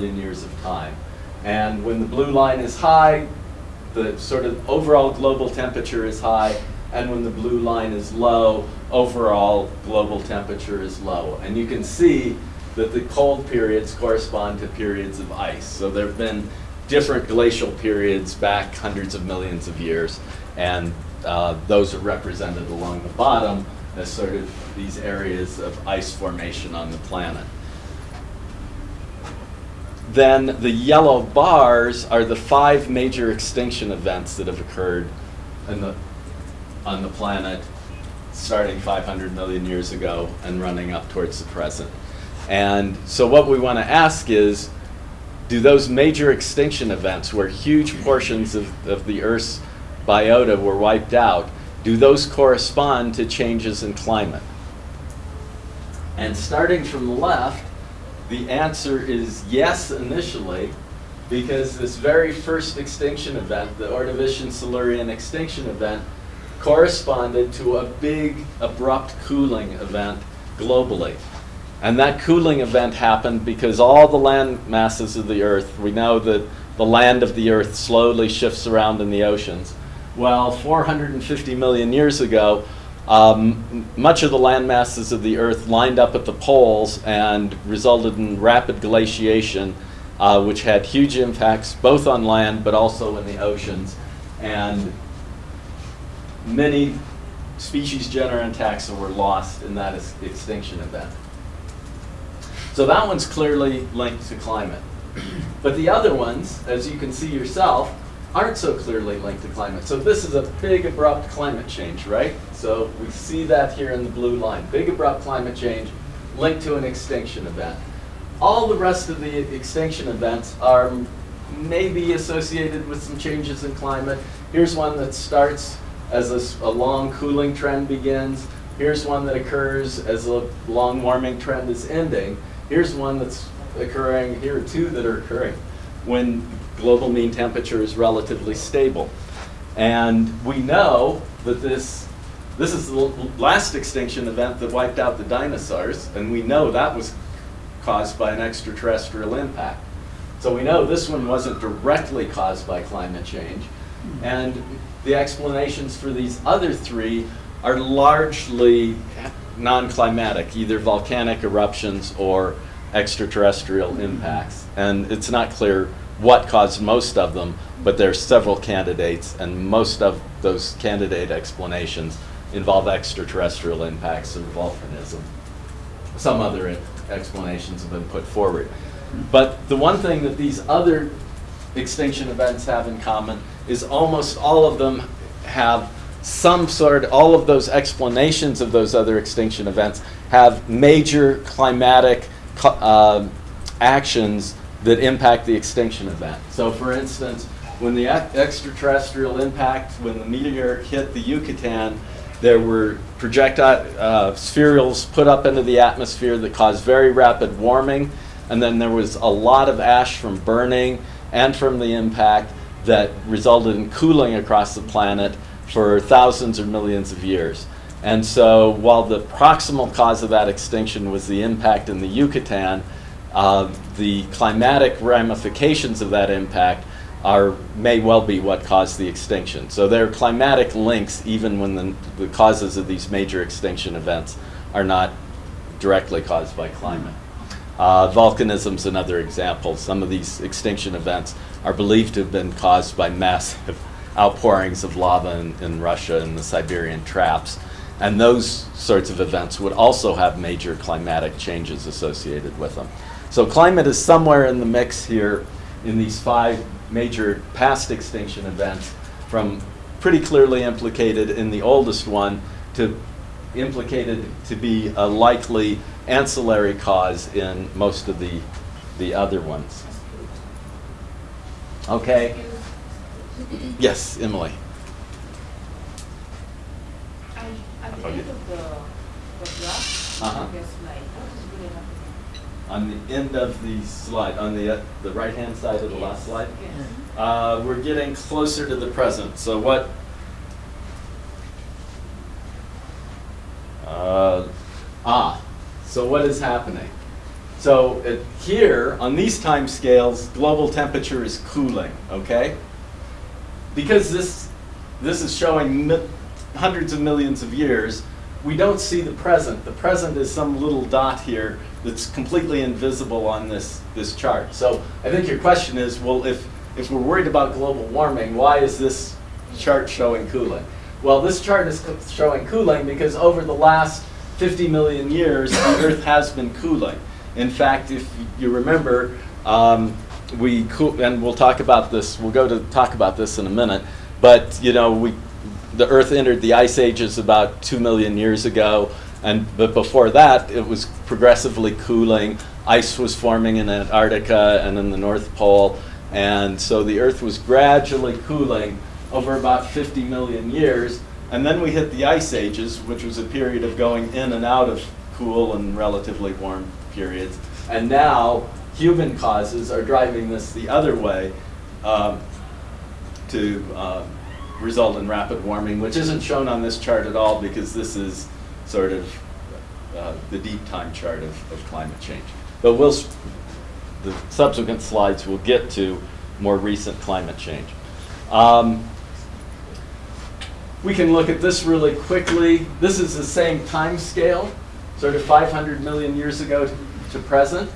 million years of time. And when the blue line is high, the sort of overall global temperature is high, and when the blue line is low, overall global temperature is low. And you can see that the cold periods correspond to periods of ice. So there have been different glacial periods back hundreds of millions of years, and uh, those are represented along the bottom as sort of these areas of ice formation on the planet. Then the yellow bars are the five major extinction events that have occurred the, on the planet starting 500 million years ago and running up towards the present. And so what we want to ask is, do those major extinction events where huge portions of, of the Earth's biota were wiped out, do those correspond to changes in climate? And starting from the left, the answer is yes initially, because this very first extinction event, the Ordovician-Silurian extinction event, corresponded to a big abrupt cooling event globally. And that cooling event happened because all the land masses of the Earth, we know that the land of the Earth slowly shifts around in the oceans. Well, 450 million years ago, um, much of the land masses of the Earth lined up at the poles and resulted in rapid glaciation, uh, which had huge impacts both on land but also in the oceans. And many species, genera, and taxa were lost in that extinction event. So that one's clearly linked to climate. But the other ones, as you can see yourself, aren't so clearly linked to climate. So this is a big abrupt climate change, right? So we see that here in the blue line. Big abrupt climate change linked to an extinction event. All the rest of the extinction events are maybe associated with some changes in climate. Here's one that starts as a, a long cooling trend begins. Here's one that occurs as a long warming trend is ending. Here's one that's occurring, here are two that are occurring when global mean temperature is relatively stable. And we know that this, this is the last extinction event that wiped out the dinosaurs, and we know that was caused by an extraterrestrial impact. So we know this one wasn't directly caused by climate change. And the explanations for these other three are largely non-climatic, either volcanic eruptions or extraterrestrial impacts. And it's not clear what caused most of them, but there are several candidates, and most of those candidate explanations involve extraterrestrial impacts or volcanism. Some other explanations have been put forward. But the one thing that these other extinction events have in common is almost all of them have some sort, all of those explanations of those other extinction events have major climatic uh, actions that impact the extinction event. So for instance, when the extraterrestrial impact, when the meteor hit the Yucatan, there were projectile uh, spherules put up into the atmosphere that caused very rapid warming, and then there was a lot of ash from burning and from the impact that resulted in cooling across the planet for thousands or millions of years. And so while the proximal cause of that extinction was the impact in the Yucatan, uh, the climatic ramifications of that impact are, may well be what caused the extinction. So there are climatic links even when the, the causes of these major extinction events are not directly caused by climate. Uh, volcanism is another example. Some of these extinction events are believed to have been caused by massive outpourings of lava in, in Russia and the Siberian traps. And those sorts of events would also have major climatic changes associated with them. So climate is somewhere in the mix here in these five major past extinction events from pretty clearly implicated in the oldest one to implicated to be a likely ancillary cause in most of the, the other ones. Okay? Yes, Emily. At the end of the, the graph, Uh-huh. there's like, what is really happening? On the end of the slide, on the, uh, the right-hand side of the last slide, Yes. uh, we're getting closer to the present. So what, uh, ah, so what is happening? So it, here, on these time scales, global temperature is cooling, okay? Because this, this is showing mi- hundreds of millions of years, we don't see the present. The present is some little dot here that's completely invisible on this, this chart. So I think your question is, well, if, if we're worried about global warming, why is this chart showing cooling? Well, this chart is co- showing cooling because over the last 50 million years, the Earth has been cooling. In fact, if you remember, um, we cool, and we'll talk about this. We'll go to talk about this in a minute. But you know, we the Earth entered the ice ages about two million years ago, and but before that, it was progressively cooling. Ice was forming in Antarctica and in the North Pole, and so the Earth was gradually cooling over about 50 million years. And then we hit the ice ages, which was a period of going in and out of cool and relatively warm periods. And now human causes are driving this the other way um, to um, result in rapid warming, which isn't shown on this chart at all because this is sort of uh, the deep time chart of, of climate change. But we'll, the subsequent slides will get to more recent climate change. Um, we can look at this really quickly. This is the same time scale, sort of 500 million years ago to, present.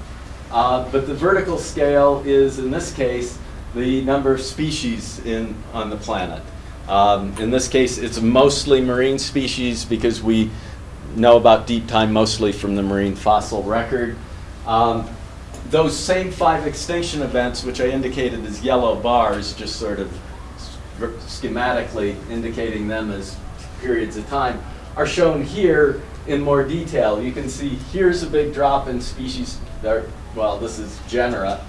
Uh, but the vertical scale is, in this case, the number of species in, on the planet. Um, in this case, it's mostly marine species because we know about deep time mostly from the marine fossil record. Um, those same five extinction events, which I indicated as yellow bars, just sort of schematically indicating them as periods of time, are shown here in more detail. You can see here's a big drop in species, there, well, this is genera.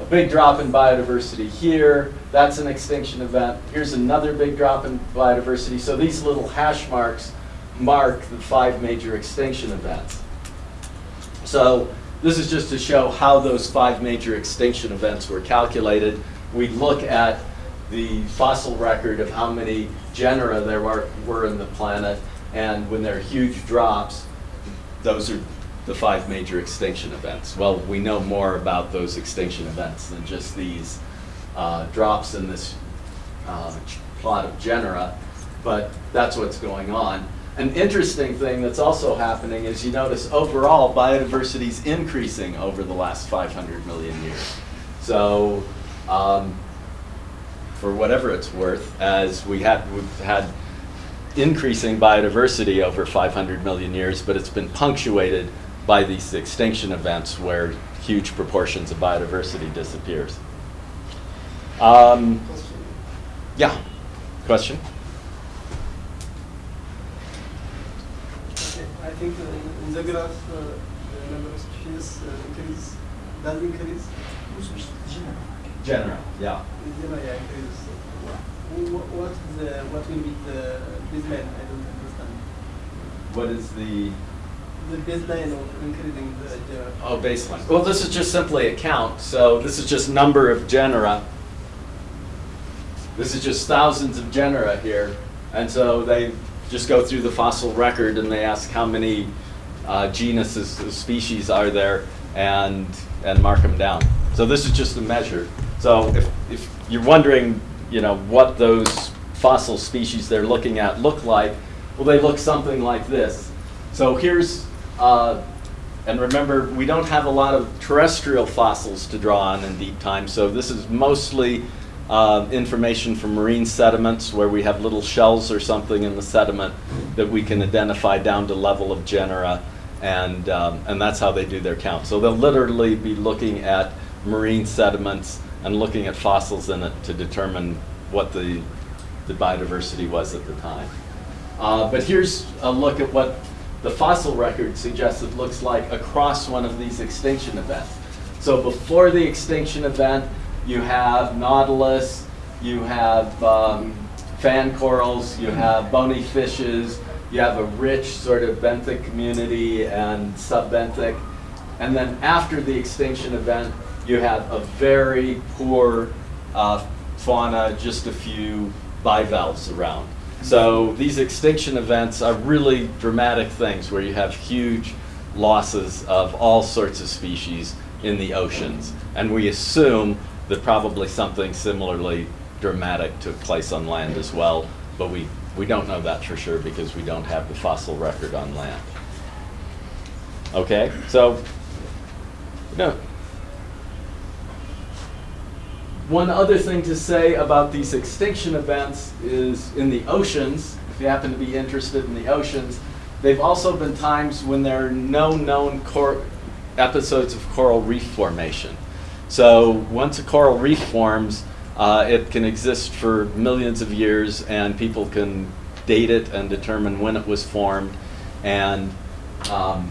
A big drop in biodiversity here, that's an extinction event. Here's another big drop in biodiversity. So these little hash marks mark the five major extinction events. So this is just to show how those five major extinction events were calculated. We look at the fossil record of how many genera there were, were in the planet, and when there are huge drops, those are the five major extinction events. Well, we know more about those extinction events than just these uh, drops in this uh, plot of genera, but that's what's going on. An interesting thing that's also happening is you notice overall biodiversity is increasing over the last 500 million years. So, um, for whatever it's worth, as we we've had increasing biodiversity over 500 million years, but it's been punctuated by these extinction events where huge proportions of biodiversity disappears. Um, yeah, question? Okay, I think uh, in the graph, uh, the number of species uh, increase, does increase. Genera, yeah. The yeah, increase. Wh- wh- What the, what will be the baseline? I don't understand. What is the The baseline of increasing the genera. oh baseline? Well, this is just simply a count. So this is just number of genera. This is just thousands of genera here, and so they just go through the fossil record and they ask how many uh, genuses, species are there, and and mark them down. So this is just a measure. So if if you're wondering, you know, what those fossil species they're looking at look like, well, they look something like this. So here's, uh, and remember, we don't have a lot of terrestrial fossils to draw on in deep time, so this is mostly uh, information from marine sediments where we have little shells or something in the sediment that we can identify down to level of genera, and, um, and that's how they do their count. So they'll literally be looking at marine sediments and looking at fossils in it to determine what the, the biodiversity was at the time. Uh, but here's a look at what the fossil record suggests it looks like across one of these extinction events. So before the extinction event, you have nautilus, you have um, fan corals, you have bony fishes, you have a rich sort of benthic community and subbenthic. And then after the extinction event, you have a very poor uh, fauna, just a few bivalves around. So these extinction events are really dramatic things where you have huge losses of all sorts of species in the oceans. And we assume that probably something similarly dramatic took place on land as well, but we, we don't know that for sure because we don't have the fossil record on land. Okay, so, no. One other thing to say about these extinction events is in the oceans, if you happen to be interested in the oceans, they've also been times when there are no known episodes of coral reef formation. So once a coral reef forms, uh, it can exist for millions of years, and people can date it and determine when it was formed. And um,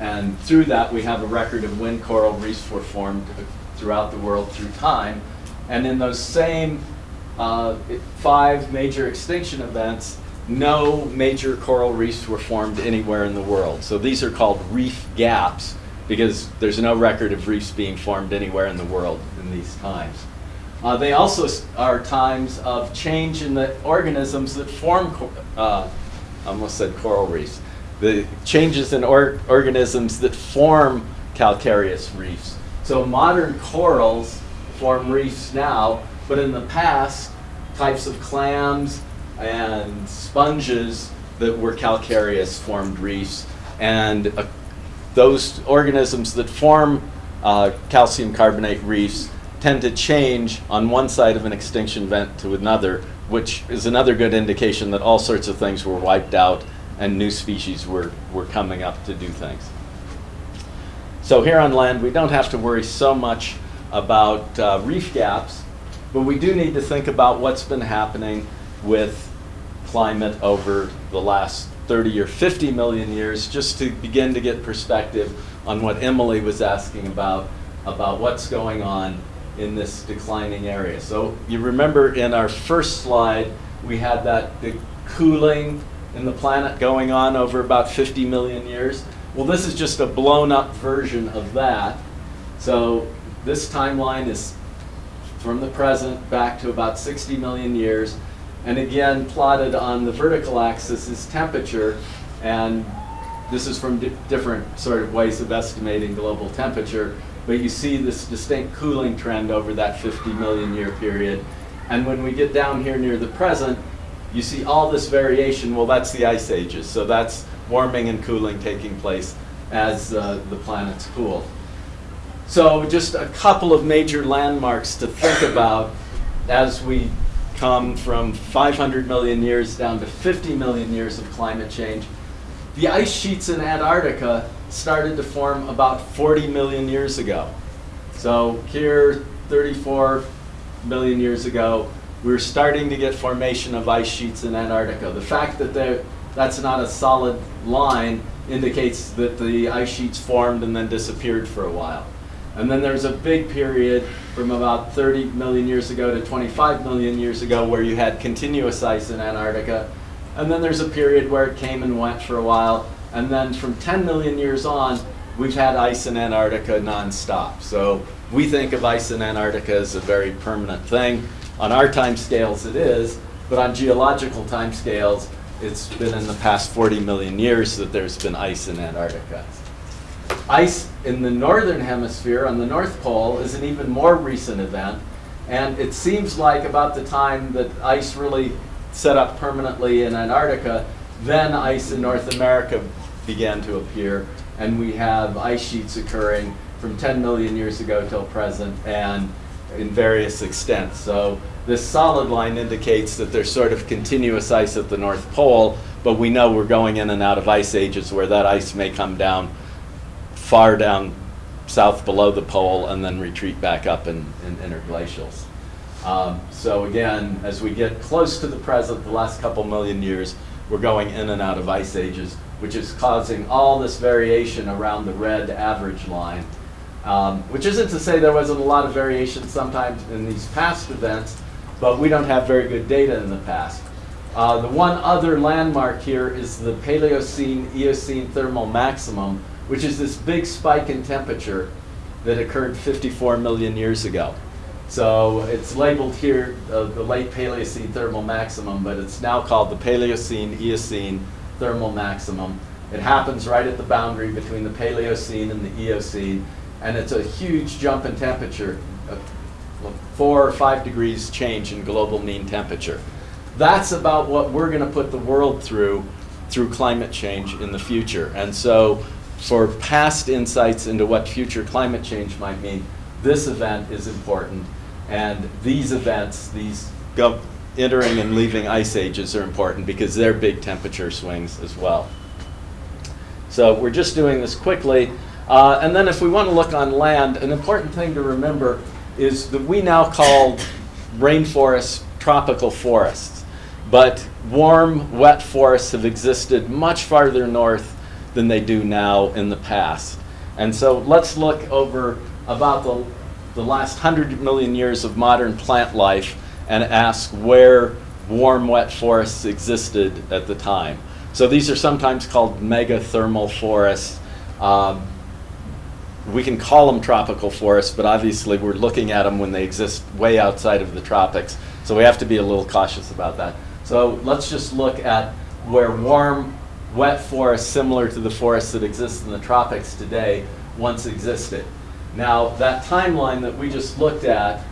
and through that, we have a record of when coral reefs were formed throughout the world through time. And in those same uh, five major extinction events, no major coral reefs were formed anywhere in the world. So these are called reef gaps because there's no record of reefs being formed anywhere in the world in these times. Uh, they also are times of change in the organisms that form, uh, I almost said coral reefs, the changes in or- organisms that form calcareous reefs. So modern corals form reefs now, but in the past, types of clams and sponges that were calcareous formed reefs. And uh, those organisms that form uh, calcium carbonate reefs tend to change on one side of an extinction event to another, which is another good indication that all sorts of things were wiped out and new species were, were coming up to do things. So here on land, we don't have to worry so much about uh, reef gaps, but we do need to think about what's been happening with climate over the last 30 or 50 million years, just to begin to get perspective on what Emily was asking about, about what's going on in this declining area. So you remember in our first slide, we had that cooling in the planet going on over about 50 million years. Well, this is just a blown up version of that. So this timeline is from the present back to about 60 million years. And again, plotted on the vertical axis is temperature. And this is from di- different sort of ways of estimating global temperature. But you see this distinct cooling trend over that 50 million year period. And when we get down here near the present, you see all this variation. Well, that's the ice ages. So that's warming and cooling taking place as uh, the planets cool. So just a couple of major landmarks to think about as we come from 500 million years down to 50 million years of climate change. The ice sheets in Antarctica started to form about 40 million years ago. So here, 34 million years ago, we're starting to get formation of ice sheets in Antarctica. The fact that they're- that's not a solid line indicates that the ice sheets formed and then disappeared for a while. And then there's a big period from about 30 million years ago to 25 million years ago where you had continuous ice in Antarctica. And then there's a period where it came and went for a while. And then from 10 million years on, we've had ice in Antarctica nonstop. So we think of ice in Antarctica as a very permanent thing. On our time scales, it is, but on geological time scales, it's been in the past 40 million years that there's been ice in Antarctica. Ice in the northern hemisphere on the North Pole is an even more recent event, and it seems like about the time that ice really set up permanently in Antarctica, then ice in North America began to appear, and we have ice sheets occurring from 10 million years ago till present, and in various extents. So this solid line indicates that there's sort of continuous ice at the North Pole, but we know we're going in and out of ice ages where that ice may come down far down south below the pole and then retreat back up in, in interglacials. Um, so again, as we get close to the present, the last couple million years, we're going in and out of ice ages, which is causing all this variation around the red average line. Um, which isn't to say there wasn't a lot of variation sometimes in these past events, but we don't have very good data in the past. Uh, the one other landmark here is the Paleocene Eocene thermal maximum, which is this big spike in temperature that occurred 54 million years ago. So it's labeled here uh, the late Paleocene thermal maximum, but it's now called the Paleocene Eocene thermal maximum. It happens right at the boundary between the Paleocene and the Eocene, and it's a huge jump in temperature, four or five degrees change in global mean temperature. That's about what we're going to put the world through through climate change in the future. And so, for past insights into what future climate change might mean, this event is important. And these events, these entering and leaving ice ages, are important because they're big temperature swings as well. So we're just doing this quickly. Uh, and then if we want to look on land, an important thing to remember is that we now call rainforests tropical forests. But warm, wet forests have existed much farther north than they do now in the past. And so let's look over about the, the last 100 million years of modern plant life and ask where warm, wet forests existed at the time. So these are sometimes called megathermal forests. Um, we can call them tropical forests, but obviously we're looking at them when they exist way outside of the tropics. So we have to be a little cautious about that. So let's just look at where warm, wet forests similar to the forests that exist in the tropics today once existed. Now, that timeline that we just looked at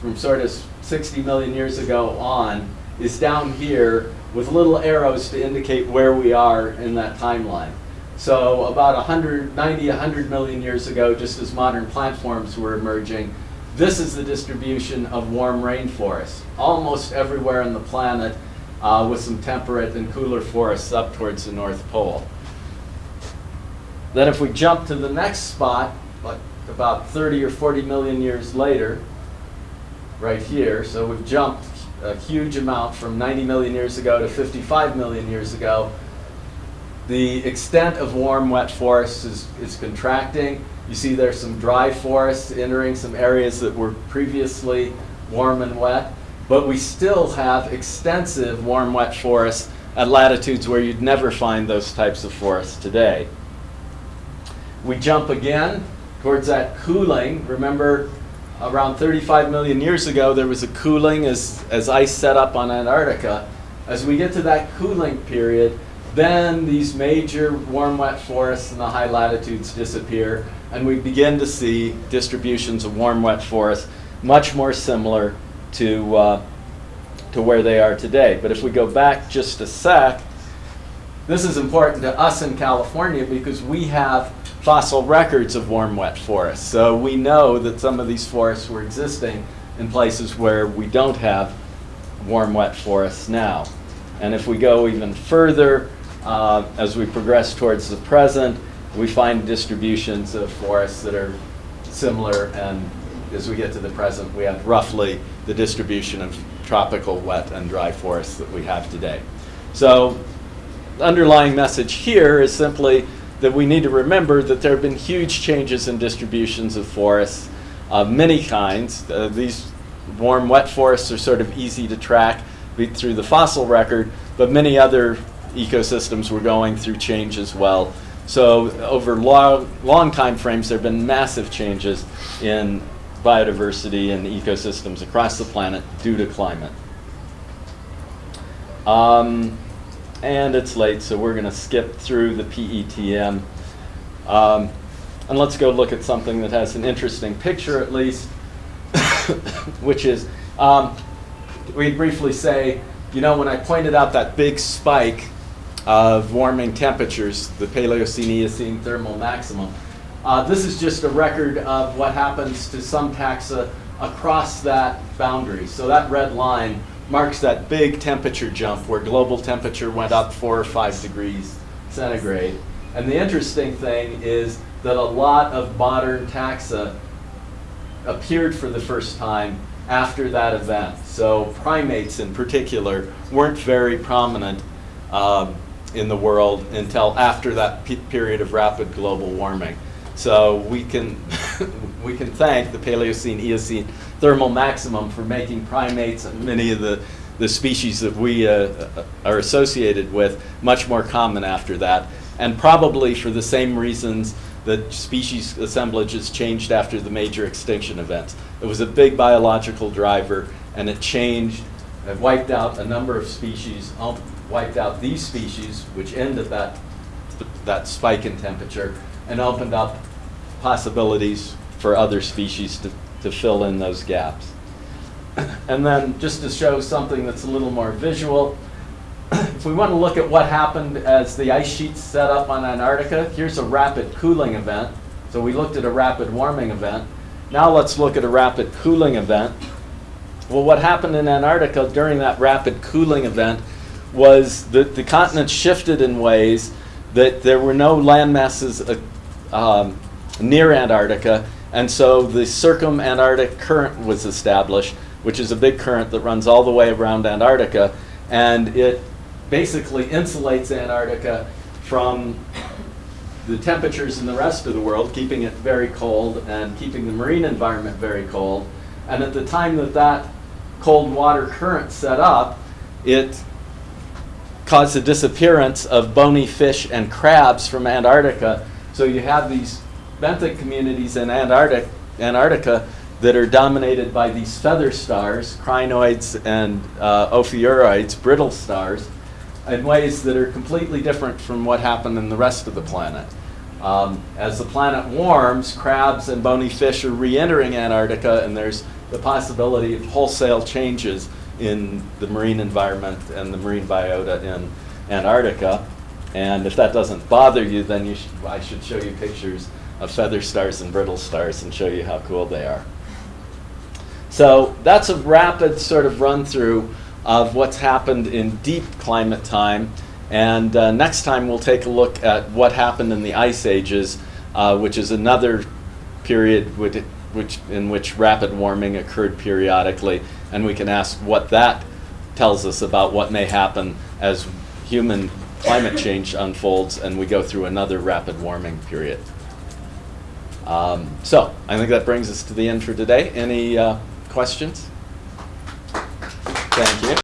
from sort of 60 million years ago on is down here with little arrows to indicate where we are in that timeline. So about 190, 100 million years ago, just as modern plant forms were emerging, this is the distribution of warm rainforests, almost everywhere on the planet, uh, with some temperate and cooler forests up towards the North Pole. Then if we jump to the next spot, like about 30 or 40 million years later, right here, so we've jumped a huge amount from 90 million years ago to 55 million years ago, the extent of warm, wet forests is, is contracting. You see there's some dry forests entering some areas that were previously warm and wet, but we still have extensive warm, wet forests at latitudes where you'd never find those types of forests today. We jump again towards that cooling. Remember, around 35 million years ago, there was a cooling as, as ice set up on Antarctica. As we get to that cooling period, then these major warm, wet forests in the high latitudes disappear, and we begin to see distributions of warm, wet forests much more similar to, uh, to where they are today. But if we go back just a sec, this is important to us in California because we have fossil records of warm, wet forests. So we know that some of these forests were existing in places where we don't have warm, wet forests now. And if we go even further, uh, as we progress towards the present, we find distributions of forests that are similar, and as we get to the present, we have roughly the distribution of tropical wet and dry forests that we have today. So the underlying message here is simply that we need to remember that there have been huge changes in distributions of forests of many kinds. Uh, these warm, wet forests are sort of easy to track through the fossil record, but many other ecosystems were going through change as well. So over long, long time frames, there have been massive changes in biodiversity and ecosystems across the planet due to climate. Um, and it's late, so we're going to skip through the PETM. Um, and let's go look at something that has an interesting picture at least, which is, um, we briefly say, you know, when I pointed out that big spike of warming temperatures, the Paleocene Eocene thermal maximum. Uh, this is just a record of what happens to some taxa across that boundary. So that red line marks that big temperature jump where global temperature went up four or five degrees centigrade. And the interesting thing is that a lot of modern taxa appeared for the first time after that event. So primates in particular weren't very prominent um, in the world until after that pe period of rapid global warming. So we can, we can thank the Paleocene Eocene thermal maximum for making primates and many of the, the species that we uh, uh, are associated with much more common after that. And probably for the same reasons that species assemblages changed after the major extinction events. It was a big biological driver and it changed, it wiped out a number of species, wiped out these species, which end at that that spike in temperature and opened up possibilities for other species to, to fill in those gaps. And then just to show something that's a little more visual, if we want to look at what happened as the ice sheets set up on Antarctica, here's a rapid cooling event. So we looked at a rapid warming event. Now let's look at a rapid cooling event. Well, what happened in Antarctica during that rapid cooling event was that the continent shifted in ways that there were no land masses uh, um, near Antarctica, and so the circumantarctic current was established, which is a big current that runs all the way around Antarctica, and it basically insulates Antarctica from the temperatures in the rest of the world, keeping it very cold and keeping the marine environment very cold. And at the time that that cold water current set up, it caused the disappearance of bony fish and crabs from Antarctica. So you have these benthic communities in Antarctic, Antarctica that are dominated by these feather stars, crinoids and uh, ophiuroids, brittle stars, in ways that are completely different from what happened in the rest of the planet. Um, as the planet warms, crabs and bony fish are re-entering Antarctica, and there's the possibility of wholesale changes in the marine environment and the marine biota in Antarctica. And if that doesn't bother you, then you sh I should show you pictures of feather stars and brittle stars and show you how cool they are. So that's a rapid sort of run through of what's happened in deep climate time. And uh, next time we'll take a look at what happened in the ice ages, uh, which is another period which, which, in which rapid warming occurred periodically. And we can ask what that tells us about what may happen as human climate change unfolds and we go through another rapid warming period. Um, so I think that brings us to the end for today. Any uh, questions? Thank you.